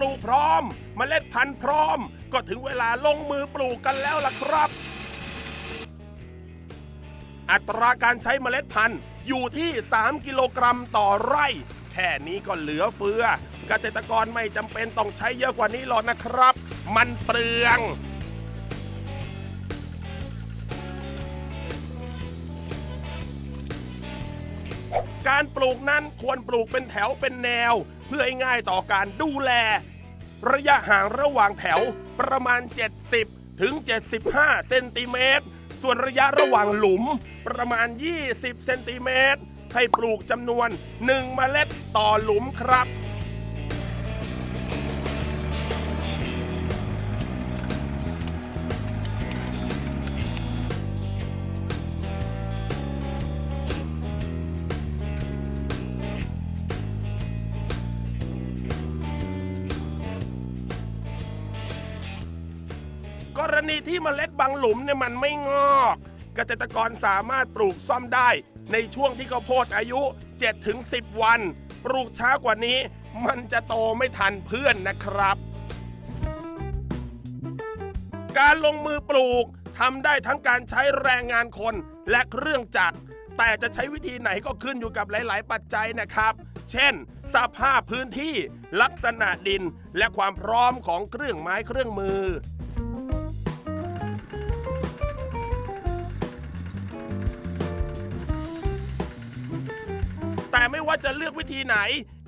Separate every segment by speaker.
Speaker 1: ปลูกพร้อมเมล็ดพันธุ์พร้อม ก็ถึงเวลาลงมือปลูกกันแล้วล่ะครับ อัตราการใช้เมล็ดพันธุ์อยู่ที่ 3 กิโลกรัมต่อไร่ แค่นี้ก็เหลือเฟือ เกษตรกรไม่จำเป็นต้องใช้เยอะกว่านี้หรอกนะครับ มันเปลืองการปลูกนั้นควรปลูกเป็นแถวเป็นแนว เพื่อให้ง่ายต่อการดูแล ระยะห่างระหว่างแถวประมาณ 70 ถึง 75 เซนติเมตร ส่วนระยะระหว่างหลุมประมาณ 20 เซนติเมตร ให้ปลูกจำนวน 1 เมล็ดต่อหลุมครับ ณีที่เมล็ดบางหลุมเนี่ยมันไม่งอก เกษตรกรสามารถปลูกซ่อมได้ ในช่วงที่ข้าวโพดอายุ 7-10 วัน ปลูกช้ากว่านี้ มันจะโตไม่ทันเพื่อนนะครับ การลงมือปลูกทำได้ทั้งการใช้แรงงานคนและเครื่องจักรแต่จะใช้วิธีไหนก็ขึ้นอยู่กับหลาย ๆ ปัจจัยนะครับ เช่น สภาพพื้นที่ลักษณะดิน และความพร้อมของเครื่องไม้เครื่องมือ ว่าจะเลือกวิธีไหน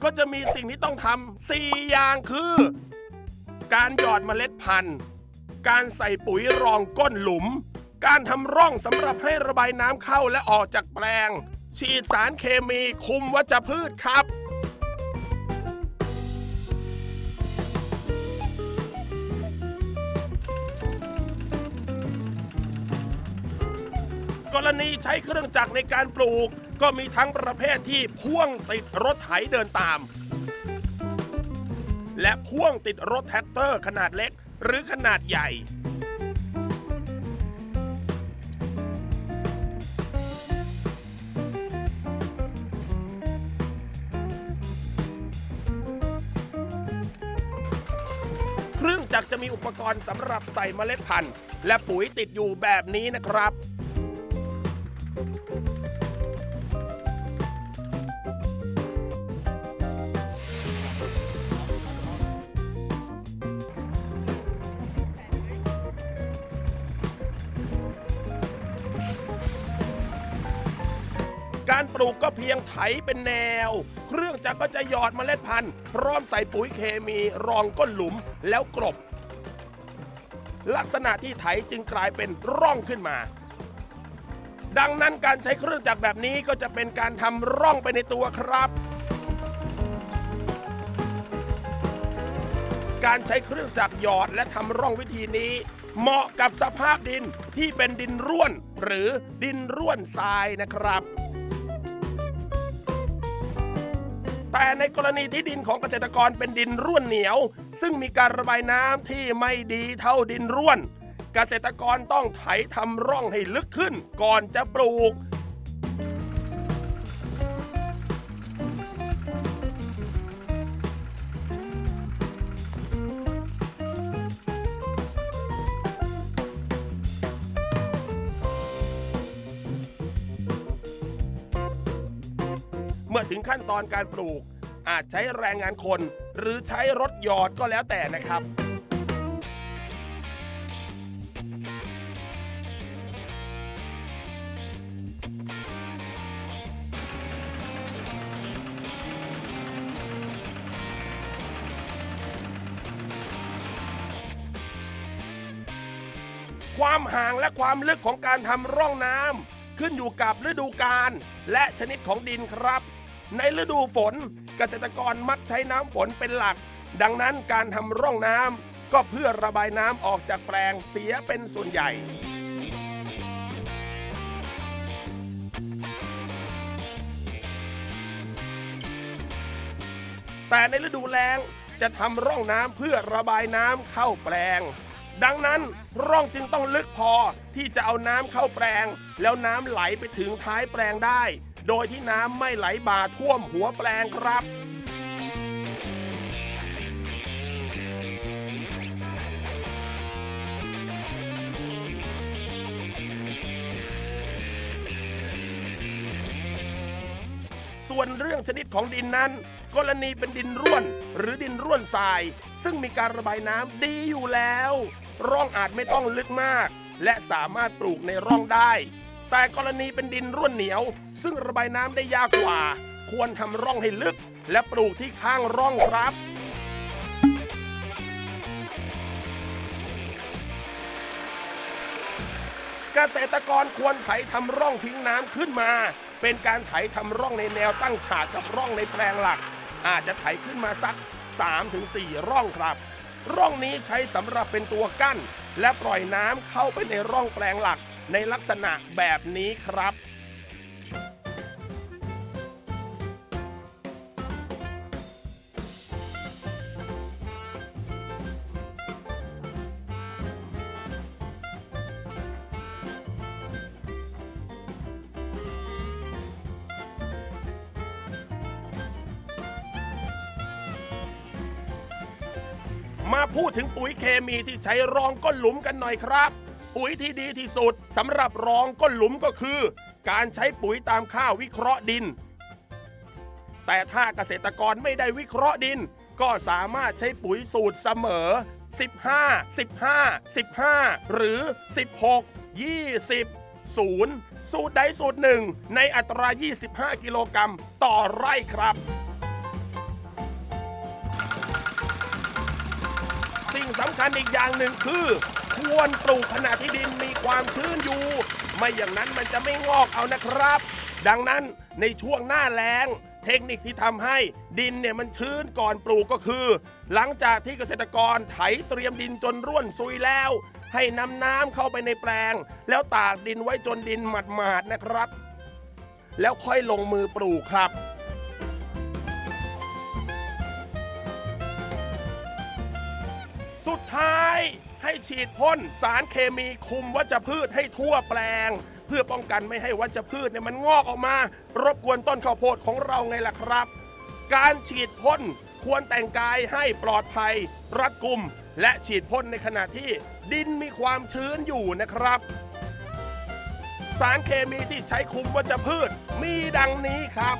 Speaker 1: ก็จะมีสิ่งที่ต้องทำสี่อย่างคือ การหยอดเมล็ดพันธุ์ การใส่ปุ๋ยรองก้นหลุม การทำร่องสำหรับให้ระบายน้ำเข้าและออกจากแปลง ฉีดสารเคมีคุมวัชพืชครับกรณีใช้เครื่องจักรในการปลูก ก็มีทั้งประเภทที่พ่วงติดรถไถเดินตาม และพ่วงติดรถแทรกเตอร์ขนาดเล็กหรือขนาดใหญ่ เครื่องจักรจะมีอุปกรณ์สำหรับใส่เมล็ดพันธุ์ และปุ๋ยติดอยู่แบบนี้นะครับ การปลูกก็เพียงไถเป็นแนว เครื่องจักรก็จะหยอดเมล็ดพันธุ์ พร้อมใส่ปุ๋ยเคมีรองก้นหลุมแล้วกรบ ลักษณะที่ไถจึงกลายเป็นร่องขึ้นมา ดังนั้นการใช้เครื่องจักรแบบนี้ก็จะเป็นการทำร่องไปในตัวครับการใช้เครื่องจักรหยอดและทำร่องวิธีนี้ เหมาะกับสภาพดินที่เป็นดินร่วน หรือดินร่วนทรายนะครับ แต่ในกรณีที่ดินของเกษตรกรเป็นดินร่วนเหนียว ซึ่งมีการระบายน้ำที่ไม่ดีเท่าดินร่วน เกษตรกรต้องไถทำร่องให้ลึกขึ้นก่อนจะปลูก เมื่อถึงขั้นตอนการปลูก อาจใช้แรงงานคน หรือใช้รถหยอดก็แล้วแต่นะครับ ความห่างและความลึกของการทำร่องน้ำขึ้นอยู่กับฤดูกาลและชนิดของดินครับ ในฤดูฝนเกษตรกรมักใช้น้ำฝนเป็นหลัก ดังนั้นการทำร่องน้ำก็เพื่อระบายน้ำออกจากแปลงเสียเป็นส่วนใหญ่แต่ในฤดูแล้งจะทำร่องน้ำเพื่อระบายน้ำเข้าแปลง ดังนั้นร่องจึงต้องลึกพอที่จะเอาน้ำเข้าแปลง แล้วน้ำไหลไปถึงท้ายแปลงได้ โดยที่น้ำไม่ไหลบ่าท่วมหัวแปลงครับส่วนเรื่องชนิดของดินนั้น กรณีเป็นดินร่วน หรือดินร่วนทราย ซึ่งมีการระบายน้ำดีอยู่แล้ว ร่องอาจไม่ต้องลึกมาก และสามารถปลูกในร่องได้ แต่กรณีเป็นดินร่วนเหนียว ซึ่งระบายน้ำได้ยากกว่า ควรทำร่องให้ลึก และปลูกที่ข้างร่องครับเกษตรกรควรไถทำร่องทิ้งน้ำขึ้นมา เป็นการไถทำร่องในแนวตั้งฉากกับร่องในแปลงหลัก อาจจะไถขึ้นมาสัก 3-4 ร่องครับ ร่องนี้ใช้สำหรับเป็นตัวกั้น และปล่อยน้ำเข้าไปในร่องแปลงหลัก ในลักษณะแบบนี้ครับ มาพูดถึงปุ๋ยเคมีที่ใช้รองก้นหลุมกันหน่อยครับ ปุ๋ยที่ดีที่สุดสำหรับรองก้นหลุมก็คือ การใช้ปุ๋ยตามค่าวิเคราะห์ดิน แต่ถ้าเกษตรกรไม่ได้วิเคราะห์ดิน ก็สามารถใช้ปุ๋ยสูตรเสมอ 15 15 15 หรือ 16 20 0 สูตรใดสูตรหนึ่งในอัตรา 25 กิโลกรัมต่อไร่ครับสิ่งสำคัญอีกอย่างหนึ่งคือ ควรปลูกขณะที่ดินมีความชื้นอยู่ ไม่อย่างนั้นมันจะไม่งอกเอานะครับ ดังนั้นในช่วงหน้าแล้ง เทคนิคที่ทำให้ดินเนี่ยมันชื้นก่อนปลูกก็คือ หลังจากที่เกษตรกรไถเตรียมดินจนร่วนซุยแล้ว ให้นำน้ำเข้าไปในแปลง แล้วตากดินไว้จนดินหมาดๆนะครับ แล้วค่อยลงมือปลูกครับสุดท้าย ให้ฉีดพ่นสารเคมีคุมวัชพืชให้ทั่วแปลง เพื่อป้องกันไม่ให้วัชพืชเนี่ยมันงอกออกมา รบกวนต้นข้าวโพดของเราไงล่ะครับ การฉีดพ่นควรแต่งกายให้ปลอดภัย รัดกุม และฉีดพ่นในขณะที่ดินมีความชื้นอยู่นะครับ สารเคมีที่ใช้คุมวัชพืชมีดังนี้ครับ